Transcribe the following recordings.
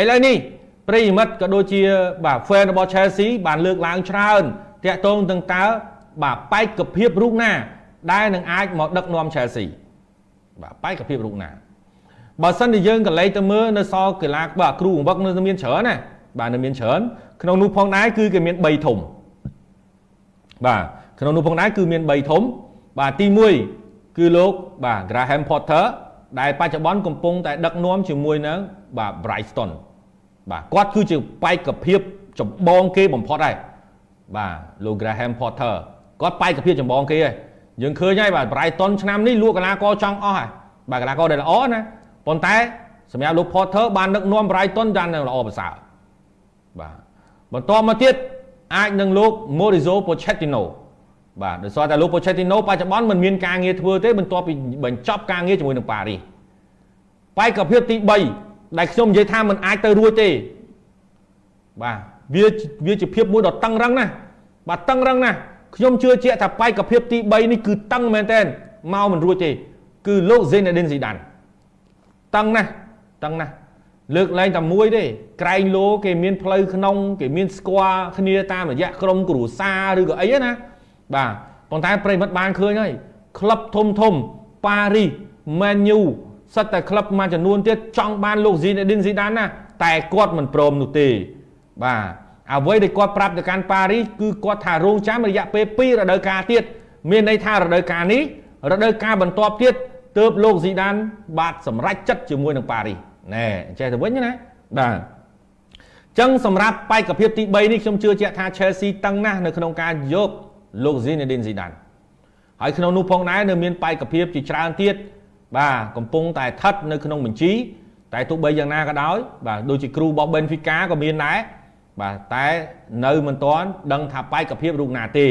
ឥឡូវនេះប្រិយមិត្តក៏ដូចជាបាទ fan របស់ Chelsea បានលើកឡើងច្រើនតាក់ទងទាំងតើបាទបែកកភាពរូបណា ដែលនឹងអាចមកដឹកនាំ Chelsea បាទបែកភាពរូបណាបើសិនជាយើងក៏លេខទៅមើលនៅសកីឡាបាទគ្រូបង្វឹកនៅមានច្រើនណាបាទនៅមានច្រើនក្នុងនោះផងដែរគឺគេមាន3ធំបាទក្នុងនោះផងដែរគឺមាន3ធំបាទទី1គឺលោកបាទ Graham Potter ដែលបច្ចុប្បន្នកំពុងតែដឹកនាំជាមួយនឹងបាទ Brighton បាទគាត់គឺជាបេក្ខភាពចម្បងគេបំផុតហើយបាទលោក Graham Potter គាត់បេក្ខភាពចម្បងគេហើយយើងឃើញហើយបាទ Brighton ឆ្នាំនេះលក់កីឡាករចង់អស់ហើយបាទកីឡាករដែលល្អណាប៉ុន្តែសម្រាប់លោក Potter បានដឹកនាំ Brighton យ៉ាងល្អប្រសើរបាទបន្តមកទៀតអាចនឹងលោក Mauricio Pochettino បាទដោយសារតែលោក Pochettino បច្ចុប្បន្នមិនមានការងារធ្វើទេបន្ទាប់ពីបញ្ចប់ការងារជាមួយនឹងប៉ារីសបែកភាពទី3ដែលខ្ញុំនិយាយថាมันអាចទៅរួចទេបាទវាវាជាភាពមួយដ៏តឹងរឹងណាស់បាទតឹងរឹងណាស់ខ្ញុំជឿជាក់ថាបែកភាពទី3នេះគឺតឹងមែនទែនមកមិនរួចទេ គឺលោក Zinedine Zidane តឹងណាស់តឹងណាស់លើកលែងតែមួយទេក្រែងលោគេមានផ្លូវក្នុង គេមានស្គាល់គ្នាតាមរយៈក្រុមគ្រួសារឬក៏អីណា បាទប៉ុន្តែប្រិមិត្តបានឃើញហើយក្លឹបធំធំប៉ារីសមែនយូសិតតែក្លឹបមួយចំនួនទៀតចង់បានលោក Zinedine Zidane ណាតែគាត់មិនព្រមនោះទេ បាទអ្វីដែលគាត់ប្រាប់ទៅកាន់ប៉ារីសគឺគាត់ថារងចាំរយៈពេល2រដូវកាលទៀតមានន័យថារដូវកាលនេះរដូវកាលបន្ទាប់ទៀតទើបលោកស៊ីដាន បាទសម្រេចចិត្តជាមួយនឹងប៉ារីសណែចេះទៅវិញណាបាទចឹងសម្រាប់បេក្ខភាពទី3នេះខ្ញុំជឿជាក់ថា Chelsea តឹងណាស់នៅក្នុងការយក លោក Zinedine Zidane ហើយក្នុងនោះផងដែរនៅមានបេក្ខភាពជាច្រើនទៀតបាទកំពុងតែស្ថិតនៅក្នុងបញ្ជី តែទោះបីយ៉ាងណាក៏ដោយបាទដូចជាគ្រូរបស់ Benfica ក៏មានដែរបាទតែនៅមិនទាន់ដឹងថាបេក្ខភាពរូបណាទេ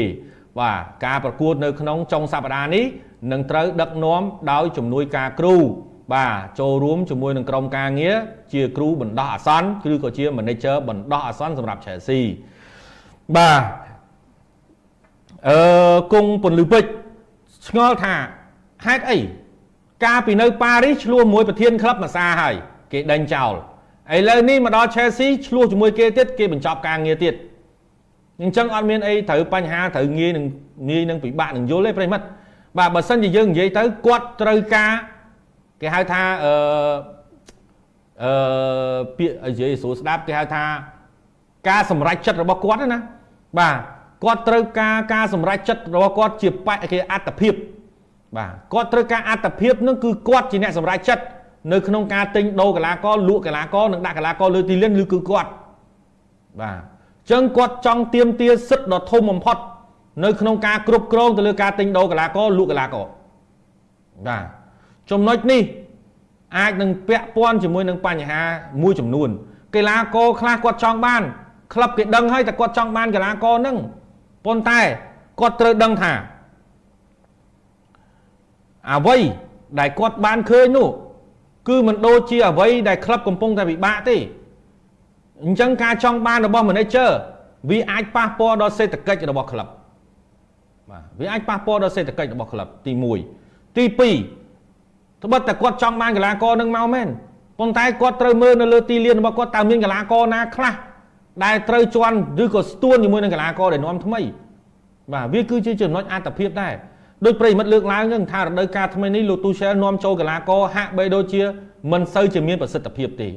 បាទការប្រកួតនៅក្នុងចុងសប្តាហ៍នេះនឹងត្រូវដឹកនាំដោយជំនួយការគ្រូបាទចូលរួមជាមួយនឹងក្រុមការងារជាគ្រូបណ្ដោះអាសន្នឬក៏ជា manager បណ្ដោះអាសន្នសម្រាប់ Chelsea បាទ អឺគង់ពន្លឺពេជ្រឆ្ងល់ថាហេតុអីកាលពីនៅប៉ារីសឆ្លោះមួយប្រធានក្លឹបមួយសាហើយគេដេញចោលឥឡូវនេះមកដល់ Chelsea ឆ្លោះជាមួយគេទៀតគេបញ្ចប់ការងារទៀតអញ្ចឹងអត់មានអីត្រូវបញ្ហាត្រូវងាយនឹងងាយនឹងពិបាកនឹងយល់ទេប្រិមិត្តបាទបើសិនជាយើងនិយាយទៅគាត់ត្រូវការគេហៅថាអឺអឺពាក្យនិយាយស្រួលស្ដាប់គេហៅថាការសម្រេចចិត្តរបស់គាត់ណាបាទ គាត់ត្រូវការការសម្រេចចិត្តរបស់គាត់ជាបគេអត្តភាពបាទគាត់ត្រូវការអត្តភាពនឹងគឺគាត់ជាអ្នកសម្រេចចិត្តនៅក្នុងការទិញដូរកីឡាករលក់កីឡាករនិងដាក់កីឡាករលើទីលានឬគឺគាត់បាទអញ្ចឹងគាត់ចង់ទៀមទាសិទ្ធិដ៏ធំបំផុតនៅក្នុងការគ្រប់គ្រងទៅលើការទិញដូរកីឡាករលក់កីឡាករបាទចំណុចនេះអាចនឹងពាក់ព័ន្ធជាមួយនឹងបញ្ហាមួយចំនួនកីឡាករខ្លះគាត់ចង់បានក្លឹបគេដឹងហើយតែគាត់ចង់បានកីឡាករហ្នឹង ប៉ុន្តែគាត់ត្រូវដឹងថាអ្វីដែលគាត់បានឃើញនោះគឺមិនដូចជាអ្វីដែលក្លឹបកំពុងតែពិបាកទេអញ្ចឹងការចង់បានរបស់ manager វាអាចប៉ះពាល់ដល់សេដ្ឋកិច្ចរបស់ក្លឹបបាទវាអាចប៉ះពាល់ដល់សេដ្ឋកិច្ចរបស់ក្លឹបទី1ទី2ត្បិតតែគាត់ចង់បានកីឡាករនឹងមកមែនប៉ុន្តែគាត់ត្រូវមើលនៅលើទីលានរបស់គាត់តើមានកីឡាករណាខ្លះ ដែលត្រូវជន់ឬក៏ស្ទួនជាមួយនឹងកីឡាករដែលនាំថ្មីបាទវាគឺជាចំណុចអត្តភាពដែរដោយប្រិមិត្តលើកឡើងហ្នឹងថារដូវកាលថ្មីនេះលោកទូសែលនាំចូលកីឡាករហាក់បីដូចជាមិនសូវជាមានប្រសិទ្ធភាពទេ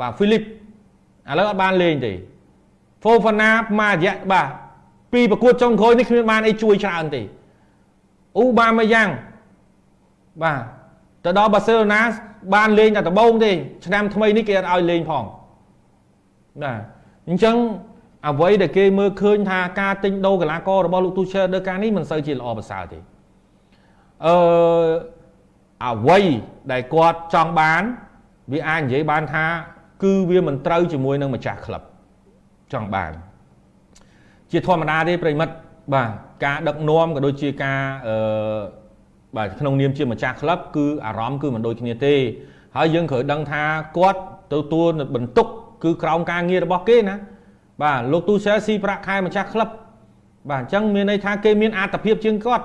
បាទហ្វីលីបឥឡូវអត់បានលេងទេហ្វូហ្វាណាមួយរយៈបាទពីប្រកួតចុងក្រោយនេះគ្មានបានអីជួយច្រើនទេអ៊ូបាម៉ាយ៉ាងបាទទៅដល់បាសេឡូណាបានលេងតែដំបូងទេឆ្នាំថ្មីនេះគេអត់ឲ្យលេងផងបាទ អញ្ចឹងអ្វីដែលគេមើលឃើញថាការទិញដូរកីឡាកររបស់លោកទូឆេនៅការនេះមិនសូវជាល្អប្រសើរទេអឺអ្វីដែលគាត់ចង់បាន វាអាចនិយាយបានថា គឺវាមិនត្រូវជាមួយនឹងម្ចាស់ក្លឹបចង់បាន ជាធម្មតាទេប្រិមិត្តបាទការដឹកនាំក៏ដូចជាការអឺបាទក្នុងនាមជាម្ចាស់ក្លឹបគឺអារម្មណ៍គឺមិនដូចគ្នាទេ ហើយយើងត្រូវដឹងថាគាត់ទទួលបន្ទុក គឺក្រោមការងាររបស់គេណាបាទលោកទូសែស៊ីប្រាក់ខែម្ចាស់ក្លឹបបាទអញ្ចឹងមានន័យថាគេមានអត្តភាពជាងគាត់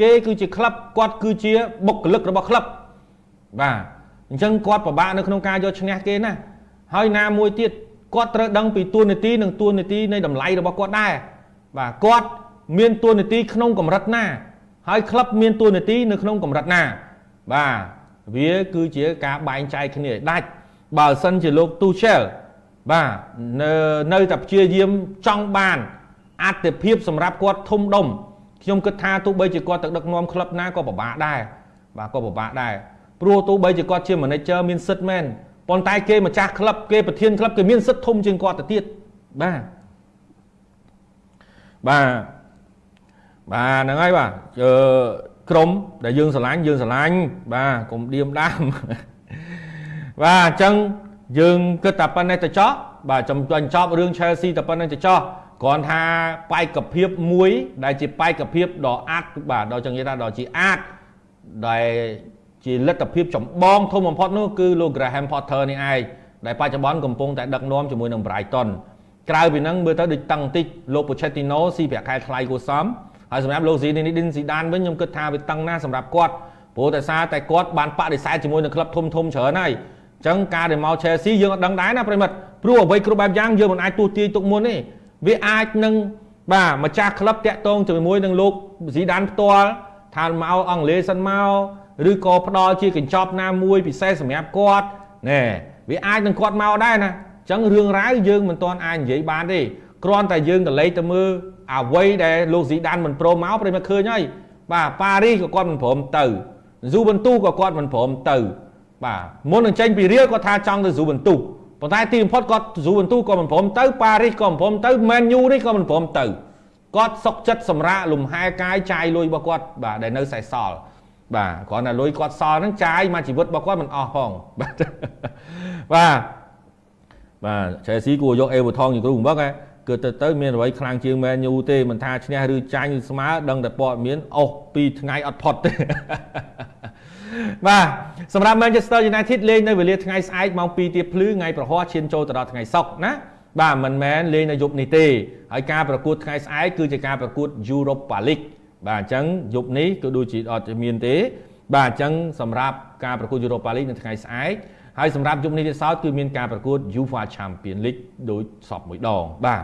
គេគឺជាក្លឹបគាត់គឺជាបុគ្គលិករបស់ក្លឹបបាទអញ្ចឹងគាត់ពិបាកនៅក្នុងការយកឈ្នះគេណាហើយណាមួយទៀតគាត់ត្រូវដឹងពីទួនាទីនិងទួនាទីនៃតម្លៃរបស់គាត់ដែរបាទគាត់មានទួនាទីក្នុងកម្រិតណា ហើយក្លឹបមានទួនាទីនៅក្នុងកម្រិតណាបាទវាគឺជាការបែងចែកគ្នាឲ្យដាច់បើសិនជាលោកទូឆែល បាទនៅនៅតែព្យាយាមចង់បានអត្ថិភាពសម្រាប់គាត់ធំដុំខ្ញុំគិតថាទោះបីជាគាត់ទៅដឹកនាំក្លឹបណាក៏ពិបាកដែរបាទក៏ពិបាកដែរព្រោះទោះបីជាគាត់ជា manager មានសិទ្ធិមែនប៉ុន្តែគេម្ចាស់ក្លឹបគេប្រធានក្លឹបគេមានសិទ្ធិធំជាងគាត់ទៅទៀតបាទបាទបាទហ្នឹងហើយបាទអឺក្រុមដែលយើងស្រឡាញ់យើងស្រឡាញ់បាទកុំឌៀមដាមបាទអញ្ចឹង យើងគិតតែប៉ុណ្ណេះទៅចោះបាទចំបញ្ចប់រឿង Chelsea តែប៉ុណ្ណេះទៅចោះគ្រាន់ថាបែកភាពមួយ ដែលជាបែកភាពដ៏អាចបាទដ៏ចឹងនិយាយថាដ៏ជាអាចដែលជាលទ្ធភាពចម្បងធំបំផុតនោះគឺលោក Graham Potter នេះឯងដែលបច្ចុប្បន្នកំពុងតែដឹកនាំជាមួយនឹង Brighton ក្រៅពីហ្នឹងមើលទៅដូចតឹងតិចលោក Pochettino ស៊ីប្រាក់ខែថ្លៃគួរសមហើយសម្រាប់លោក Zinedine Zidane វិញខ្ញុំគិតថាវាតឹងណាស់សម្រាប់គាត់ព្រោះតែសារតែគាត់បានបដិសេធជាមួយនឹងក្លឹបធំធំច្រើនហើយ អញ្ចឹងការដែលមក Chelsea យើងអត់ដឹងដែរណាប្រិមិត្តព្រោះអ្វីគ្រប់បែបយ៉ាងយើងមិនអាចទស្សទាយទុកមុនទេវាអាចនឹងបាទម្ចាស់ក្លឹបតាក់ទងជាមួយនឹងលោក Zidane ផ្ទាល់ថាមកអង់គ្លេសសិនមកឬក៏ផ្ដល់ជាកញ្ចប់ណាមួយពិសេសសម្រាប់គាត់ណែវាអាចនឹងគាត់មកដែរណាអញ្ចឹងរឿងរ៉ាវយើងមិនទាន់អាចនិយាយបានទេគ្រាន់តែយើងកលេចទៅមើលអ្វីដែលលោកស៊ីដានមិនព្រមមកព្រមឃើញហើយបាទប៉ារីសក៏គាត់មិនព្រមទៅស៊ូបន្ទូក៏គាត់មិនព្រមទៅ បាទមុននឹងចេញពីរៀលគាត់ថាចង់ទៅស៊ូបន្ទូប៉ុន្តែទីបំផុតគាត់ស៊ូបន្ទូក៏មិនព្រមទៅប៉ារីសក៏មិនព្រមទៅមែនយូនេះក៏មិនព្រមទៅគាត់សុកចិត្តសម្រាកលំហែកាយចាយលុយរបស់គាត់បាទដែលនៅសេសសល់បាទគ្រាន់តែលុយគាត់សល់ហ្នឹងចាយមកជីវិតរបស់គាត់មិនអស់ផងបាទបាទបាទឆេស៊ីគួរយកអេវថងជាគ្រូបំបឹកហ៎គឺទៅទៅមានអ្វីខ្លាំងជាងមែនយូទេមិនថាឈ្នះឬចាញ់ឬស្មើដឹងតែព័ត៌មានអស់ពីថ្ងៃអត់ផុតទេបាទ សម្រាប់ Manchester United លេងនៅវេលាថ្ងៃស្អែកម៉ោង2ទៀបភ្លឺថ្ងៃប្រហ័សឈានចូលទៅដល់ថ្ងៃសុក្រណាបាទមិនមែនលេងនៅយប់នេះទេហើយការប្រកួតថ្ងៃស្អែកគឺជាការប្រកួត Europa League បាទអញ្ចឹងយប់នេះគឺដូចជាអត់មានទេ បាទអញ្ចឹងសម្រាប់ការប្រកួត Europa League នៅថ្ងៃស្អែកហើយសម្រាប់យប់នេះទៀតសោតគឺមានការប្រកួត UEFA Champions League ដូចសពមួយដងបាទ